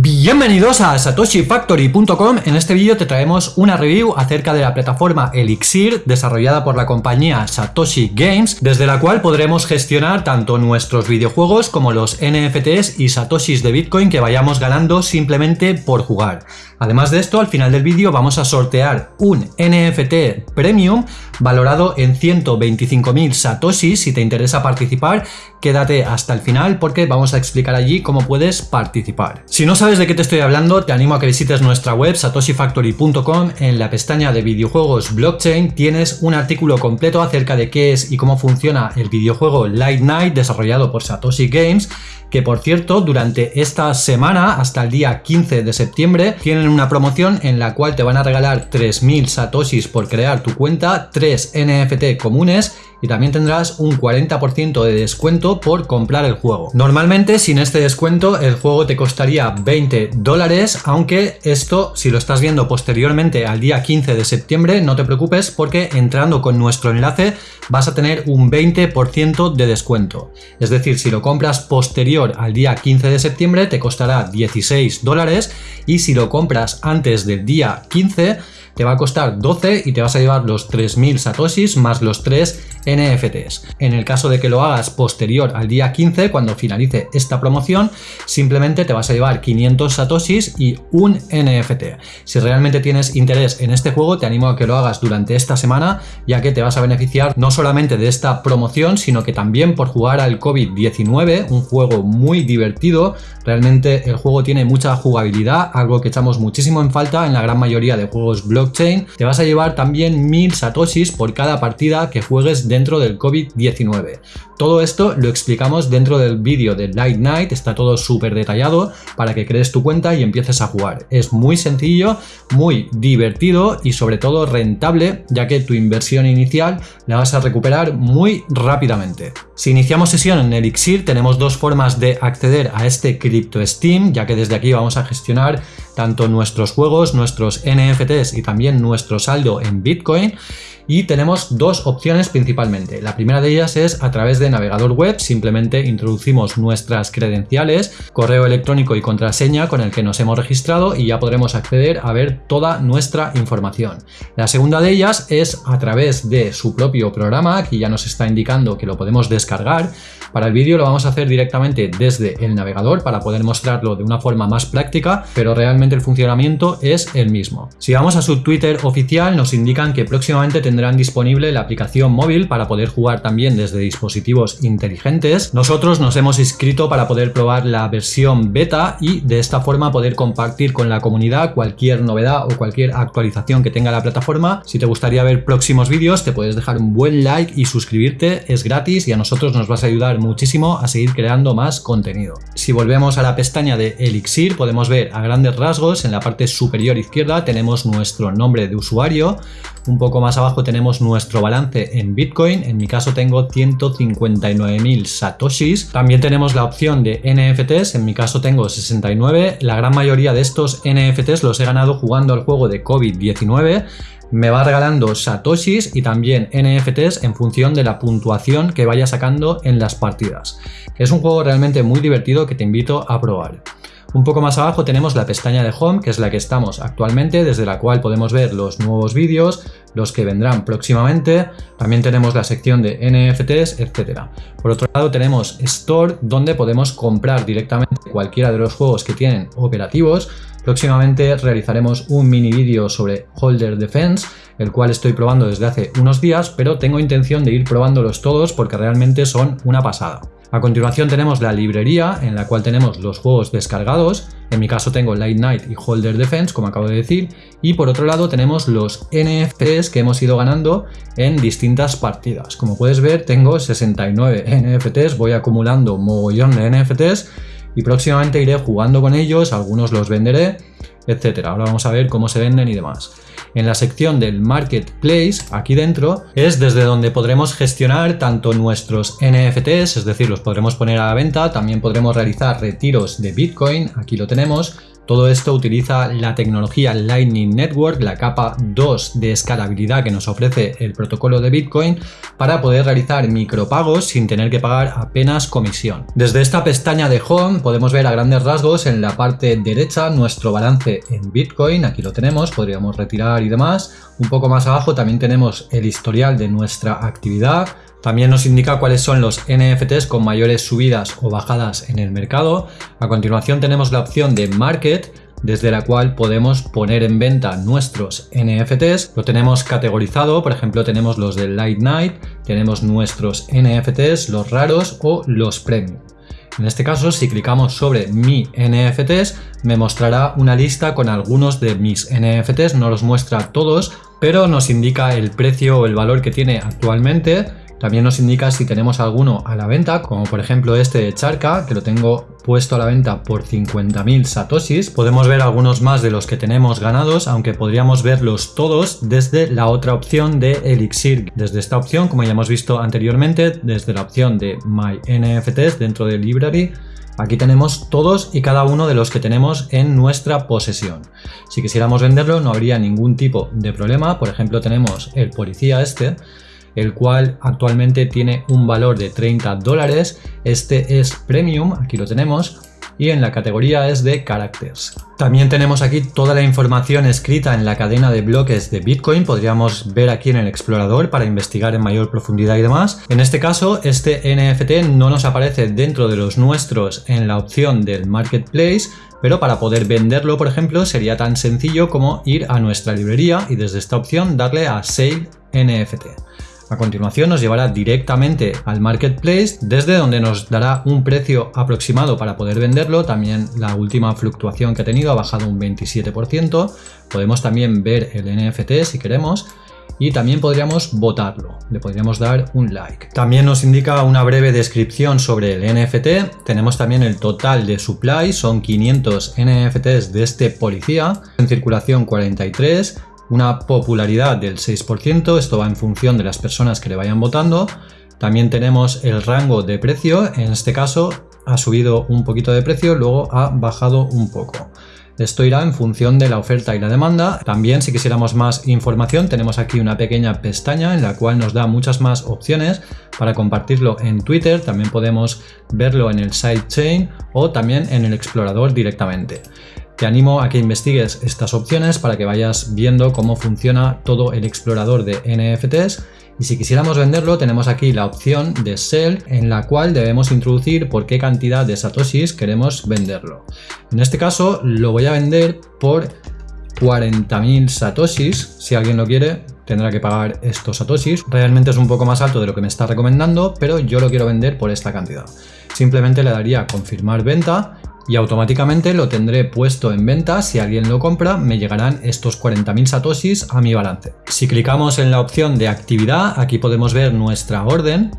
B. Bienvenidos a satoshifactory.com, en este vídeo te traemos una review acerca de la plataforma Elixir desarrollada por la compañía Satoshi Games, desde la cual podremos gestionar tanto nuestros videojuegos como los NFTs y satoshis de Bitcoin que vayamos ganando simplemente por jugar. Además de esto, al final del vídeo vamos a sortear un NFT Premium valorado en 125.000 satoshis. Si te interesa participar, quédate hasta el final porque vamos a explicar allí cómo puedes participar. Si no sabes de qué te estoy hablando, te animo a que visites nuestra web satoshifactory.com. En la pestaña de videojuegos blockchain tienes un artículo completo acerca de qué es y cómo funciona el videojuego Light Night desarrollado por Satoshi Games que por cierto durante esta semana hasta el día 15 de septiembre tienen una promoción en la cual te van a regalar 3.000 satoshis por crear tu cuenta, 3 NFT comunes y también tendrás un 40% de descuento por comprar el juego. Normalmente sin este descuento el juego te costaría 20 dólares, aunque esto si lo estás viendo posteriormente al día 15 de septiembre no te preocupes porque entrando con nuestro enlace vas a tener un 20% de descuento. Es decir, si lo compras posterior al día 15 de septiembre te costará 16 dólares y si lo compras antes del día 15 te va a costar 12 y te vas a llevar los 3.000 satoshis más los 3 NFTs. En el caso de que lo hagas posterior al día 15, cuando finalice esta promoción, simplemente te vas a llevar 500 satoshis y un NFT. Si realmente tienes interés en este juego, te animo a que lo hagas durante esta semana, ya que te vas a beneficiar no solamente de esta promoción, sino que también por jugar al COVID-19, un juego muy divertido. Realmente el juego tiene mucha jugabilidad, algo que echamos muchísimo en falta en la gran mayoría de juegos blockchain. Te vas a llevar también 1000 satoshis por cada partida que juegues dentro del COVID-19. Todo esto lo explicamos dentro del vídeo de Light Night, está todo súper detallado para que crees tu cuenta y empieces a jugar. Es muy sencillo, muy divertido y sobre todo rentable, ya que tu inversión inicial la vas a recuperar muy rápidamente. Si iniciamos sesión en Elixir, tenemos dos formas de acceder a este Crypto Steam, ya que desde aquí vamos a gestionar tanto nuestros juegos, nuestros NFTs y también nuestro saldo en Bitcoin y tenemos dos opciones principalmente. La primera de ellas es a través de navegador web, simplemente introducimos nuestras credenciales, correo electrónico y contraseña con el que nos hemos registrado y ya podremos acceder a ver toda nuestra información. La segunda de ellas es a través de su propio programa, aquí ya nos está indicando que lo podemos descargar. Para el vídeo lo vamos a hacer directamente desde el navegador para poder mostrarlo de una forma más práctica, pero realmente el funcionamiento es el mismo. Si vamos a su Twitter oficial nos indican que próximamente tendrá tendrán disponible la aplicación móvil para poder jugar también desde dispositivos inteligentes. Nosotros nos hemos inscrito para poder probar la versión beta y de esta forma poder compartir con la comunidad cualquier novedad o cualquier actualización que tenga la plataforma. Si te gustaría ver próximos vídeos te puedes dejar un buen like y suscribirte, es gratis y a nosotros nos vas a ayudar muchísimo a seguir creando más contenido. Si volvemos a la pestaña de Elixir podemos ver a grandes rasgos en la parte superior izquierda tenemos nuestro nombre de usuario, un poco más abajo tenemos nuestro balance en Bitcoin, en mi caso tengo 159.000 satoshis. También tenemos la opción de NFTs, en mi caso tengo 69. La gran mayoría de estos NFTs los he ganado jugando al juego de COVID-19 me va regalando satoshis y también NFTs en función de la puntuación que vaya sacando en las partidas. Es un juego realmente muy divertido que te invito a probar. Un poco más abajo tenemos la pestaña de Home, que es la que estamos actualmente, desde la cual podemos ver los nuevos vídeos, los que vendrán próximamente. También tenemos la sección de NFTs, etc. Por otro lado tenemos Store, donde podemos comprar directamente cualquiera de los juegos que tienen operativos. Próximamente realizaremos un mini vídeo sobre Holder Defense, el cual estoy probando desde hace unos días, pero tengo intención de ir probándolos todos porque realmente son una pasada. A continuación tenemos la librería en la cual tenemos los juegos descargados, en mi caso tengo Light Night y Holder Defense como acabo de decir. Y por otro lado tenemos los NFTs que hemos ido ganando en distintas partidas. Como puedes ver tengo 69 NFTs, voy acumulando mogollón de NFTs y próximamente iré jugando con ellos, algunos los venderé, etcétera. Ahora vamos a ver cómo se venden y demás en la sección del Marketplace, aquí dentro, es desde donde podremos gestionar tanto nuestros NFTs, es decir, los podremos poner a la venta, también podremos realizar retiros de Bitcoin, aquí lo tenemos, Todo esto utiliza la tecnología Lightning Network, la capa 2 de escalabilidad que nos ofrece el protocolo de Bitcoin para poder realizar micropagos sin tener que pagar apenas comisión. Desde esta pestaña de Home podemos ver a grandes rasgos en la parte derecha nuestro balance en Bitcoin, aquí lo tenemos, podríamos retirar y demás. Un poco más abajo también tenemos el historial de nuestra actividad, también nos indica cuáles son los NFTs con mayores subidas o bajadas en el mercado. A continuación tenemos la opción de Market, desde la cual podemos poner en venta nuestros NFTs. Lo tenemos categorizado, por ejemplo tenemos los de Light Night, tenemos nuestros NFTs, los raros o los premium. En este caso, si clicamos sobre mi NFTs, me mostrará una lista con algunos de mis NFTs, no los muestra todos, pero nos indica el precio o el valor que tiene actualmente también nos indica si tenemos alguno a la venta, como por ejemplo este de Charca, que lo tengo puesto a la venta por 50.000 satoshis. Podemos ver algunos más de los que tenemos ganados, aunque podríamos verlos todos desde la otra opción de Elixir. Desde esta opción, como ya hemos visto anteriormente, desde la opción de My NFTs dentro de Library, Aquí tenemos todos y cada uno de los que tenemos en nuestra posesión. Si quisiéramos venderlo no habría ningún tipo de problema. Por ejemplo tenemos el policía este el cual actualmente tiene un valor de 30 dólares. Este es Premium, aquí lo tenemos, y en la categoría es de Characters. También tenemos aquí toda la información escrita en la cadena de bloques de Bitcoin, podríamos ver aquí en el explorador para investigar en mayor profundidad y demás. En este caso, este NFT no nos aparece dentro de los nuestros en la opción del Marketplace, pero para poder venderlo, por ejemplo, sería tan sencillo como ir a nuestra librería y desde esta opción darle a Sale NFT. A continuación nos llevará directamente al marketplace desde donde nos dará un precio aproximado para poder venderlo. También la última fluctuación que ha tenido ha bajado un 27%. Podemos también ver el NFT si queremos y también podríamos votarlo, le podríamos dar un like. También nos indica una breve descripción sobre el NFT, tenemos también el total de supply, son 500 NFTs de este policía, en circulación 43, una popularidad del 6%, esto va en función de las personas que le vayan votando. También tenemos el rango de precio, en este caso ha subido un poquito de precio, luego ha bajado un poco. Esto irá en función de la oferta y la demanda. También si quisiéramos más información tenemos aquí una pequeña pestaña en la cual nos da muchas más opciones para compartirlo en Twitter. También podemos verlo en el sidechain o también en el explorador directamente. Te animo a que investigues estas opciones para que vayas viendo cómo funciona todo el explorador de NFTs y si quisiéramos venderlo tenemos aquí la opción de Sell en la cual debemos introducir por qué cantidad de satoshis queremos venderlo. En este caso lo voy a vender por 40.000 satoshis, si alguien lo quiere tendrá que pagar estos satoshis. Realmente es un poco más alto de lo que me está recomendando, pero yo lo quiero vender por esta cantidad. Simplemente le daría confirmar venta y automáticamente lo tendré puesto en venta. Si alguien lo compra, me llegarán estos 40.000 satoshis a mi balance. Si clicamos en la opción de actividad, aquí podemos ver nuestra orden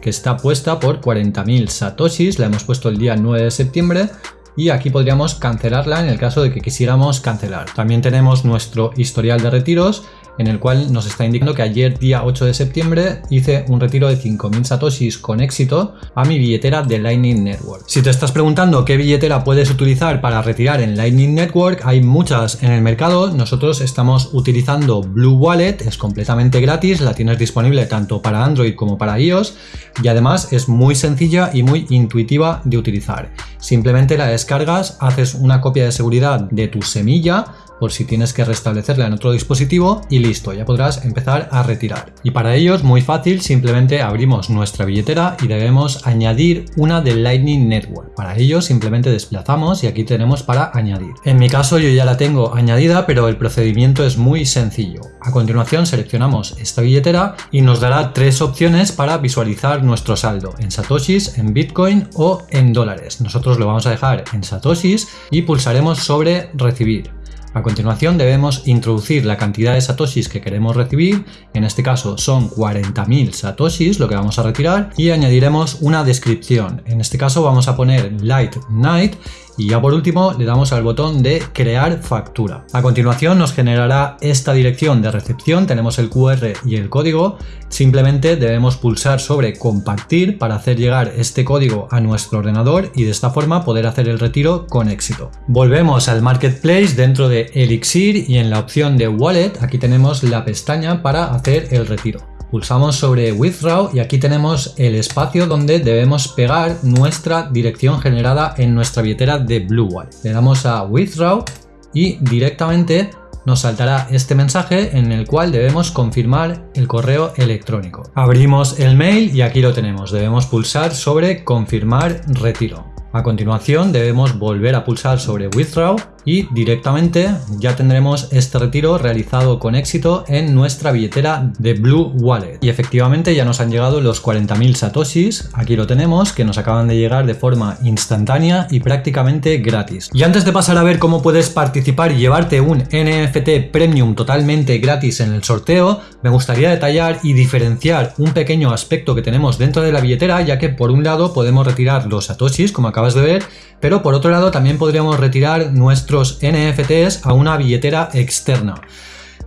que está puesta por 40.000 satoshis. La hemos puesto el día 9 de septiembre y aquí podríamos cancelarla en el caso de que quisiéramos cancelar. También tenemos nuestro historial de retiros en el cual nos está indicando que ayer día 8 de septiembre hice un retiro de 5.000 satoshis con éxito a mi billetera de Lightning Network. Si te estás preguntando qué billetera puedes utilizar para retirar en Lightning Network, hay muchas en el mercado. Nosotros estamos utilizando Blue Wallet, es completamente gratis, la tienes disponible tanto para Android como para iOS y además es muy sencilla y muy intuitiva de utilizar. Simplemente la descargas, haces una copia de seguridad de tu semilla, por si tienes que restablecerla en otro dispositivo y listo, ya podrás empezar a retirar. Y para ello es muy fácil, simplemente abrimos nuestra billetera y debemos añadir una de Lightning Network. Para ello simplemente desplazamos y aquí tenemos para añadir. En mi caso yo ya la tengo añadida, pero el procedimiento es muy sencillo. A continuación seleccionamos esta billetera y nos dará tres opciones para visualizar nuestro saldo en satoshis, en bitcoin o en dólares. Nosotros lo vamos a dejar en satoshis y pulsaremos sobre recibir. A continuación debemos introducir la cantidad de satoshis que queremos recibir, en este caso son 40.000 satoshis lo que vamos a retirar y añadiremos una descripción, en este caso vamos a poner Light Night y ya por último le damos al botón de crear factura. A continuación nos generará esta dirección de recepción, tenemos el QR y el código, simplemente debemos pulsar sobre compartir para hacer llegar este código a nuestro ordenador y de esta forma poder hacer el retiro con éxito. Volvemos al marketplace dentro de Elixir y en la opción de wallet aquí tenemos la pestaña para hacer el retiro. Pulsamos sobre Withdraw y aquí tenemos el espacio donde debemos pegar nuestra dirección generada en nuestra billetera de Blue. Le damos a Withdraw y directamente nos saltará este mensaje en el cual debemos confirmar el correo electrónico. Abrimos el mail y aquí lo tenemos. Debemos pulsar sobre confirmar retiro. A continuación debemos volver a pulsar sobre Withdraw y directamente ya tendremos este retiro realizado con éxito en nuestra billetera de Blue Wallet. Y efectivamente ya nos han llegado los 40.000 satoshis, aquí lo tenemos, que nos acaban de llegar de forma instantánea y prácticamente gratis. Y antes de pasar a ver cómo puedes participar y llevarte un NFT Premium totalmente gratis en el sorteo, me gustaría detallar y diferenciar un pequeño aspecto que tenemos dentro de la billetera, ya que por un lado podemos retirar los satoshis, como acabas de ver, pero por otro lado también podríamos retirar NFTs a una billetera externa.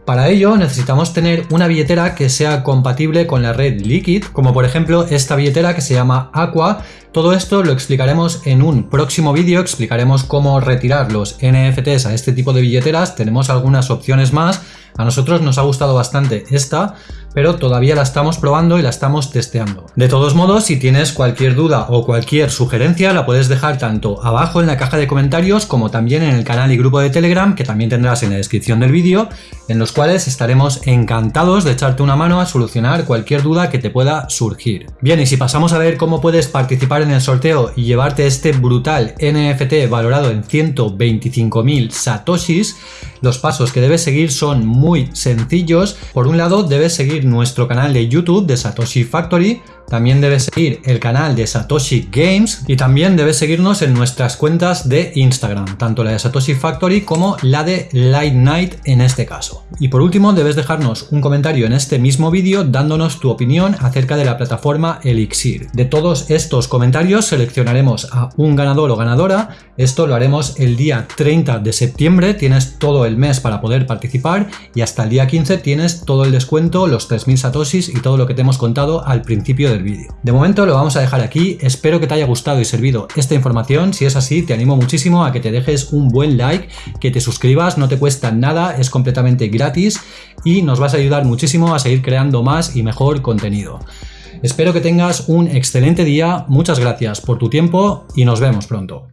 Para ello necesitamos tener una billetera que sea compatible con la red Liquid, como por ejemplo esta billetera que se llama Aqua. Todo esto lo explicaremos en un próximo vídeo, explicaremos cómo retirar los NFTs a este tipo de billeteras, tenemos algunas opciones más, a nosotros nos ha gustado bastante esta, pero todavía la estamos probando y la estamos testeando. De todos modos, si tienes cualquier duda o cualquier sugerencia, la puedes dejar tanto abajo en la caja de comentarios como también en el canal y grupo de Telegram que también tendrás en la descripción del vídeo, en los cuales estaremos encantados de echarte una mano a solucionar cualquier duda que te pueda surgir. Bien, y si pasamos a ver cómo puedes participar en el sorteo y llevarte este brutal NFT valorado en 125.000 satoshis, los pasos que debes seguir son muy sencillos. Por un lado, debes seguir nuestro canal de YouTube de Satoshi Factory, también debes seguir el canal de Satoshi Games y también debes seguirnos en nuestras cuentas de Instagram, tanto la de Satoshi Factory como la de Light Night en este caso. Y por último debes dejarnos un comentario en este mismo vídeo dándonos tu opinión acerca de la plataforma Elixir. De todos estos comentarios seleccionaremos a un ganador o ganadora, esto lo haremos el día 30 de septiembre, tienes todo el mes para poder participar y hasta el día 15 tienes todo el descuento, los 3000 satoshis y todo lo que te hemos contado al principio del vídeo. De momento lo vamos a dejar aquí, espero que te haya gustado y servido esta información, si es así te animo muchísimo a que te dejes un buen like, que te suscribas, no te cuesta nada, es completamente gratis y nos vas a ayudar muchísimo a seguir creando más y mejor contenido. Espero que tengas un excelente día, muchas gracias por tu tiempo y nos vemos pronto.